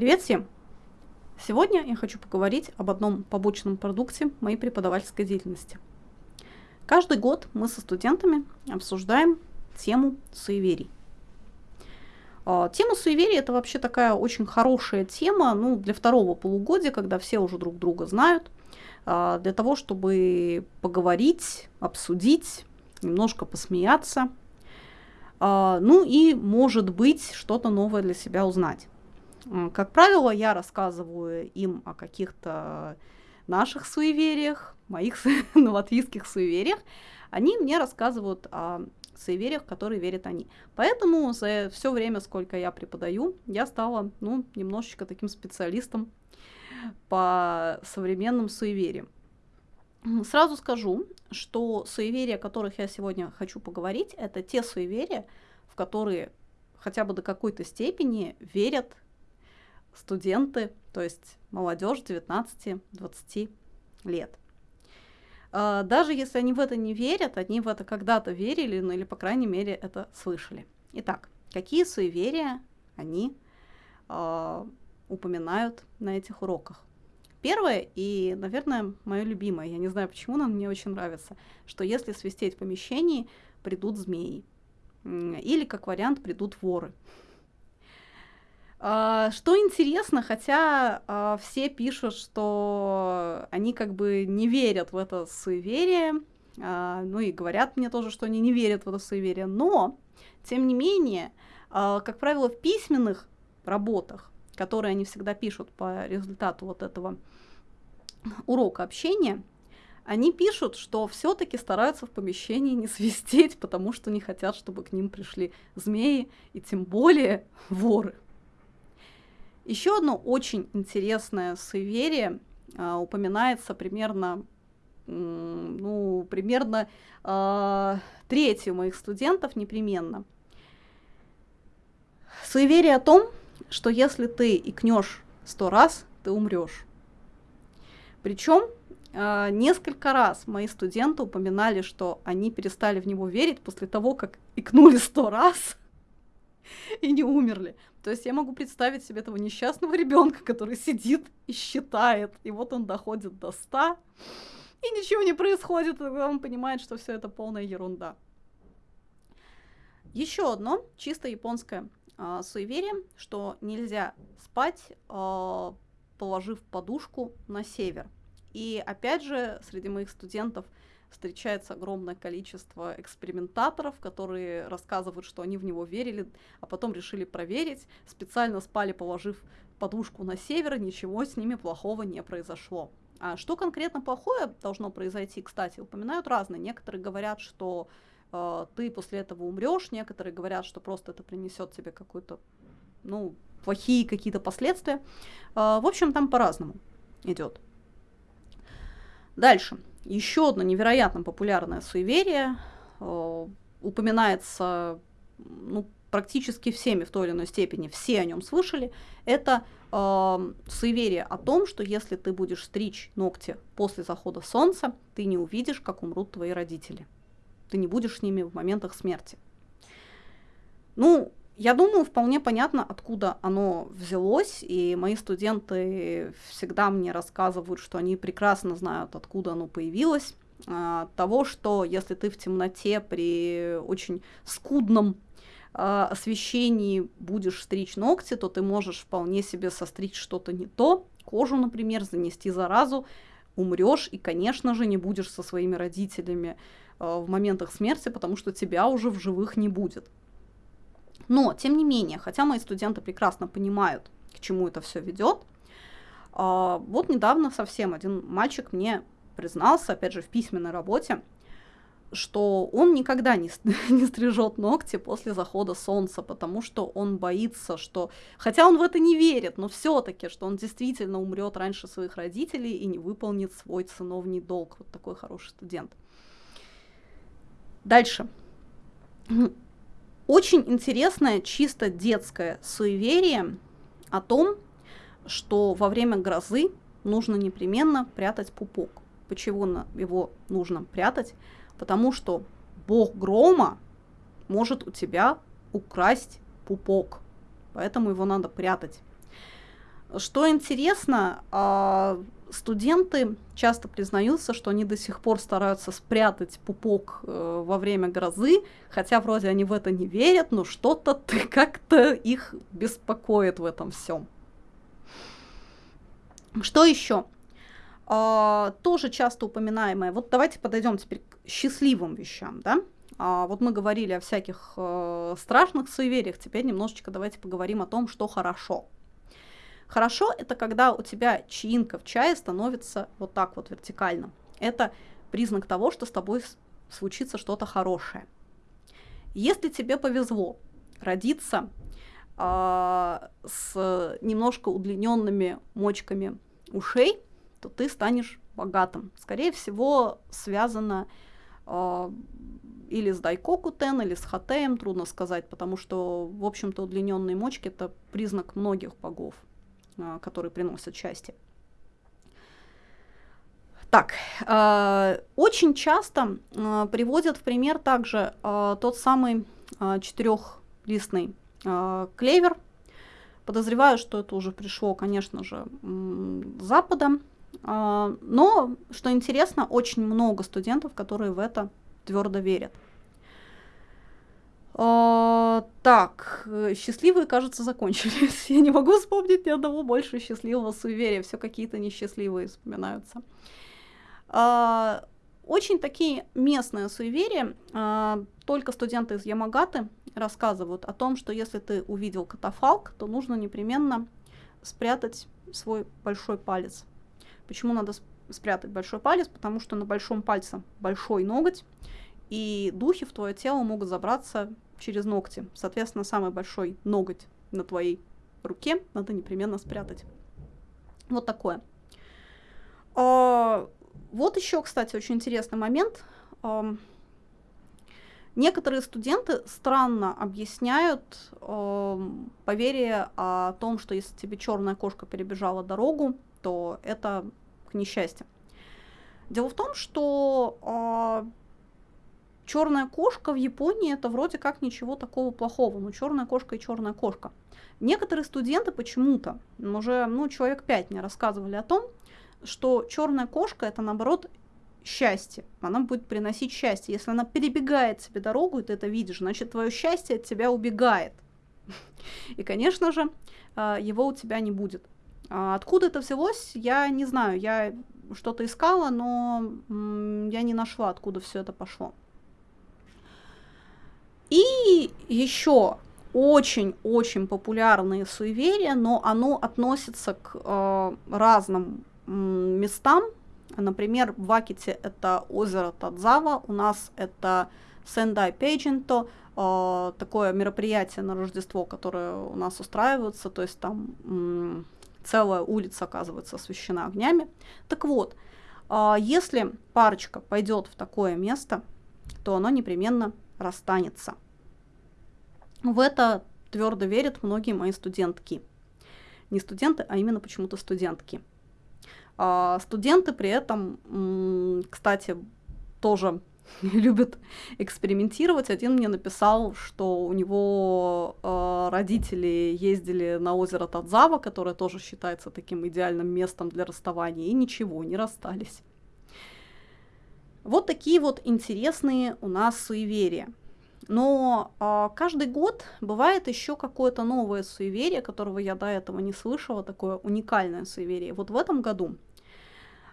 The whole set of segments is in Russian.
Привет всем! Сегодня я хочу поговорить об одном побочном продукте моей преподавательской деятельности. Каждый год мы со студентами обсуждаем тему суеверий. А, тема суеверий это вообще такая очень хорошая тема ну, для второго полугодия, когда все уже друг друга знают, а, для того, чтобы поговорить, обсудить, немножко посмеяться, а, ну и, может быть, что-то новое для себя узнать. Как правило, я рассказываю им о каких-то наших суевериях, моих латвийских суевериях. Они мне рассказывают о суевериях, которые верят они. Поэтому за все время, сколько я преподаю, я стала, ну, немножечко таким специалистом по современным суевериям. Сразу скажу, что суеверия, о которых я сегодня хочу поговорить, это те суеверия, в которые хотя бы до какой-то степени верят студенты, то есть молодежь 19-20 лет. А, даже если они в это не верят, они в это когда-то верили, ну или, по крайней мере, это слышали. Итак, какие суеверия они э, упоминают на этих уроках? Первое и, наверное, мое любимое, я не знаю почему, но мне очень нравится, что если свистеть в помещении, придут змеи. Или, как вариант, придут воры. Uh, что интересно, хотя uh, все пишут, что они как бы не верят в это суеверие, uh, ну и говорят мне тоже, что они не верят в это суеверие, но, тем не менее, как правило, в письменных работах, которые они всегда пишут по результату вот этого урока общения, они пишут, что все-таки стараются в помещении не свистеть, потому что не хотят, чтобы к ним пришли змеи и тем более воры. Еще одно очень интересное суеверие а, упоминается примерно, ну, примерно а, треть моих студентов непременно. Суеверие о том, что если ты икнешь сто раз, ты умрешь. Причем а, несколько раз мои студенты упоминали, что они перестали в него верить после того, как икнули сто раз и не умерли. То есть я могу представить себе этого несчастного ребенка, который сидит и считает, и вот он доходит до 100, и ничего не происходит, и тогда он понимает, что все это полная ерунда. Еще одно чисто японское э, суеверие, что нельзя спать, э, положив подушку на север. И опять же, среди моих студентов – встречается огромное количество экспериментаторов, которые рассказывают, что они в него верили, а потом решили проверить, специально спали, положив подушку на север, ничего с ними плохого не произошло. А что конкретно плохое должно произойти, кстати, упоминают разные. Некоторые говорят, что э, ты после этого умрешь, некоторые говорят, что просто это принесет тебе какую-то, ну, плохие какие-то последствия. Э, в общем, там по-разному идет. Дальше. Еще одно невероятно популярное суеверие э, упоминается ну, практически всеми в той или иной степени, все о нем слышали. Это э, суеверие о том, что если ты будешь стричь ногти после захода солнца, ты не увидишь, как умрут твои родители. Ты не будешь с ними в моментах смерти. Ну, я думаю, вполне понятно, откуда оно взялось, и мои студенты всегда мне рассказывают, что они прекрасно знают, откуда оно появилось. А, того, что если ты в темноте при очень скудном а, освещении будешь стричь ногти, то ты можешь вполне себе состричь что-то не то, кожу, например, занести заразу, умрешь и, конечно же, не будешь со своими родителями а, в моментах смерти, потому что тебя уже в живых не будет. Но, тем не менее, хотя мои студенты прекрасно понимают, к чему это все ведет, а, вот недавно совсем один мальчик мне признался, опять же, в письменной работе, что он никогда не, не стрижет ногти после захода солнца, потому что он боится, что, хотя он в это не верит, но все-таки, что он действительно умрет раньше своих родителей и не выполнит свой сыновний долг. Вот такой хороший студент. Дальше. Очень интересное, чисто детское суеверие о том, что во время грозы нужно непременно прятать пупок. Почему его нужно прятать? Потому что бог грома может у тебя украсть пупок, поэтому его надо прятать. Что интересно, а, студенты часто признаются, что они до сих пор стараются спрятать пупок э, во время грозы, хотя вроде они в это не верят, но что-то как-то их беспокоит в этом всем. Что еще? А, тоже часто упоминаемое. Вот давайте подойдем теперь к счастливым вещам, да? А, вот мы говорили о всяких э, страшных суевериях, теперь немножечко давайте поговорим о том, что хорошо. Хорошо это когда у тебя чаинка в чае становится вот так вот вертикально. Это признак того, что с тобой случится что-то хорошее. Если тебе повезло родиться э, с немножко удлиненными мочками ушей, то ты станешь богатым. Скорее всего, связано э, или с дайкокутен, или с хатеем, трудно сказать, потому что, в общем-то, удлиненные мочки – это признак многих богов. А, которые приносят счастье. Так, э, очень часто э, приводят в пример также э, тот самый э, четырехлистный э, клевер. Подозреваю, что это уже пришло, конечно же, с Запада. Э, но, что интересно, очень много студентов, которые в это твердо верят. А, так, э, счастливые, кажется, закончились. Я не могу вспомнить ни одного больше счастливого суеверия. Все какие-то несчастливые вспоминаются. А, очень такие местные суеверия. А, только студенты из Ямагаты рассказывают о том, что если ты увидел катафалк, то нужно непременно спрятать свой большой палец. Почему надо спрятать большой палец? Потому что на большом пальце большой ноготь, и духи в твое тело могут забраться через ногти. Соответственно, самый большой ноготь на твоей руке надо непременно спрятать. Вот такое. А, вот еще, кстати, очень интересный момент. А, некоторые студенты странно объясняют э, поверие о том, что если тебе черная кошка перебежала дорогу, то это к несчастью. Дело в том, что э, Черная кошка в Японии это вроде как ничего такого плохого, но черная кошка и черная кошка. Некоторые студенты почему-то, уже ну, человек пять мне рассказывали о том, что черная кошка это наоборот счастье. Она будет приносить счастье. Если она перебегает себе дорогу, и ты это видишь, значит твое счастье от тебя убегает. И, конечно же, а, его у тебя не будет. А откуда это взялось, я не знаю. Я что-то искала, но я не нашла, откуда все это пошло. И еще очень-очень популярные суеверия, но оно относится к э, разным местам. Например, в Аките это озеро Тадзава, у нас это Сендай Пейджинто, э, такое мероприятие на Рождество, которое у нас устраивается, то есть там целая улица, оказывается, освещена огнями. Так вот, э, если парочка пойдет в такое место, то оно непременно расстанется. В это твердо верят многие мои студентки. Не студенты, а именно почему-то студентки. А студенты при этом, кстати, тоже любят экспериментировать. Один мне написал, что у него э, родители ездили на озеро Тадзава, которое тоже считается таким идеальным местом для расставания, и ничего, не расстались. Вот такие вот интересные у нас суеверия. Но э, каждый год бывает еще какое-то новое суеверие, которого я до этого не слышала, такое уникальное суеверие. Вот в этом году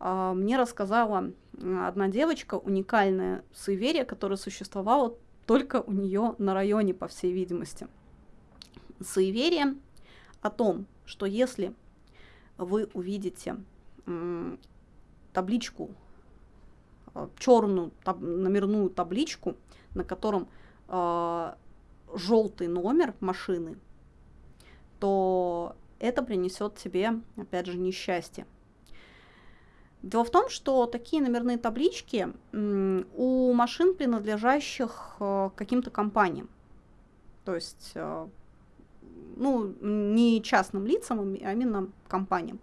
э, мне рассказала одна девочка уникальное суеверие, которое существовало только у нее на районе, по всей видимости. Суеверие о том, что если вы увидите м, табличку, черную таб, номерную табличку, на котором э, желтый номер машины, то это принесет тебе, опять же, несчастье. Дело в том, что такие номерные таблички у машин, принадлежащих э, каким-то компаниям. То есть, э, ну, не частным лицам, а именно компаниям.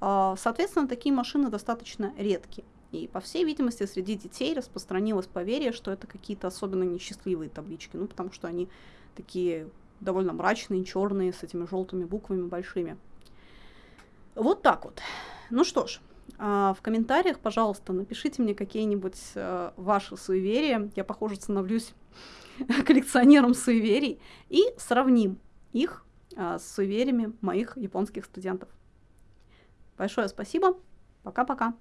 Э, соответственно, такие машины достаточно редкие. И, по всей видимости, среди детей распространилось поверье, что это какие-то особенно несчастливые таблички, ну, потому что они такие довольно мрачные, черные, с этими желтыми буквами большими. Вот так вот. Ну что ж, а, в комментариях, пожалуйста, напишите мне какие-нибудь э, ваши суеверия. Я, похоже, становлюсь коллекционером суеверий. И сравним их а, с суевериями моих японских студентов. Большое спасибо. Пока-пока.